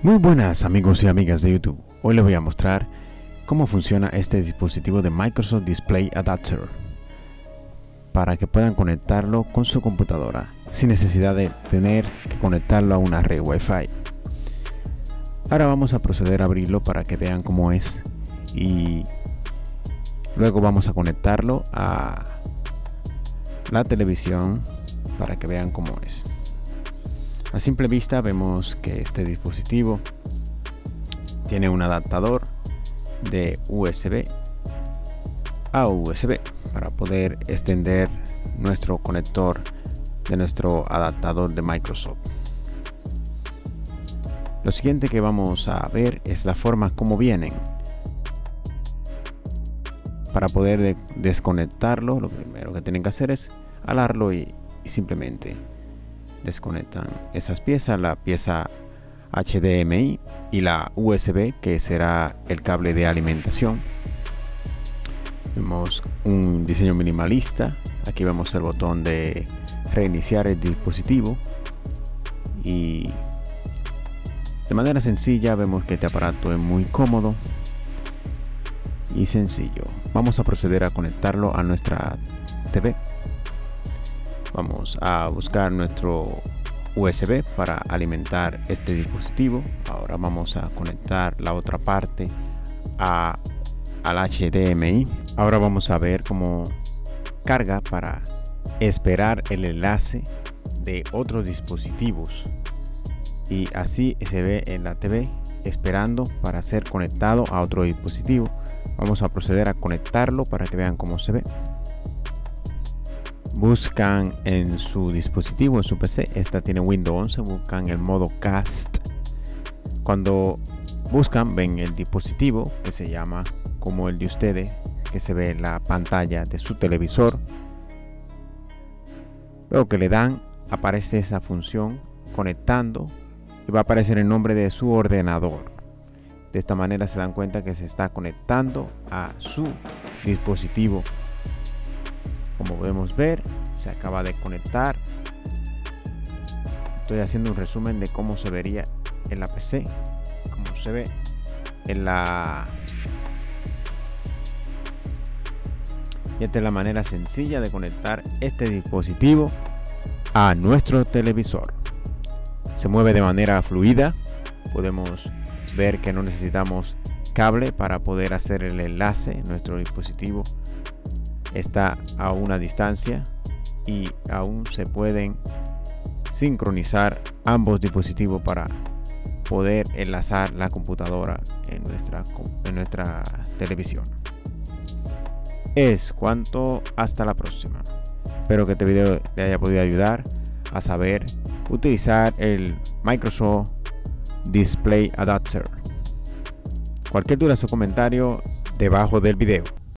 Muy buenas amigos y amigas de YouTube. Hoy les voy a mostrar cómo funciona este dispositivo de Microsoft Display Adapter para que puedan conectarlo con su computadora sin necesidad de tener que conectarlo a una red Wi-Fi. Ahora vamos a proceder a abrirlo para que vean cómo es y luego vamos a conectarlo a la televisión para que vean cómo es. A simple vista vemos que este dispositivo tiene un adaptador de USB a USB para poder extender nuestro conector de nuestro adaptador de Microsoft. Lo siguiente que vamos a ver es la forma como vienen. Para poder desconectarlo, lo primero que tienen que hacer es alarlo y simplemente desconectan esas piezas, la pieza HDMI y la USB que será el cable de alimentación. Vemos un diseño minimalista, aquí vemos el botón de reiniciar el dispositivo y de manera sencilla vemos que este aparato es muy cómodo y sencillo. Vamos a proceder a conectarlo a nuestra TV vamos a buscar nuestro USB para alimentar este dispositivo. Ahora vamos a conectar la otra parte a, al HDMI ahora vamos a ver cómo carga para esperar el enlace de otros dispositivos. Y así se ve en la TV esperando para ser conectado a otro dispositivo. Vamos a proceder a conectarlo para que vean cómo se ve buscan en su dispositivo, en su PC, esta tiene Windows 11, buscan el modo cast. Cuando buscan, ven el dispositivo que se llama como el de ustedes, que se ve en la pantalla de su televisor. Luego que le dan, aparece esa función conectando y va a aparecer el nombre de su ordenador. De esta manera se dan cuenta que se está conectando a su dispositivo como podemos ver se acaba de conectar. Estoy haciendo un resumen de cómo se vería en la PC como se ve en la y esta es la manera sencilla de conectar este dispositivo a nuestro televisor. Se mueve de manera fluida. Podemos ver que no necesitamos cable para poder hacer el enlace nuestro dispositivo. Está a una distancia y aún se pueden sincronizar ambos dispositivos para poder enlazar la computadora en nuestra, en nuestra televisión. Es cuanto hasta la próxima. Espero que este video le haya podido ayudar a saber utilizar el Microsoft Display Adapter. Cualquier duda o comentario debajo del video.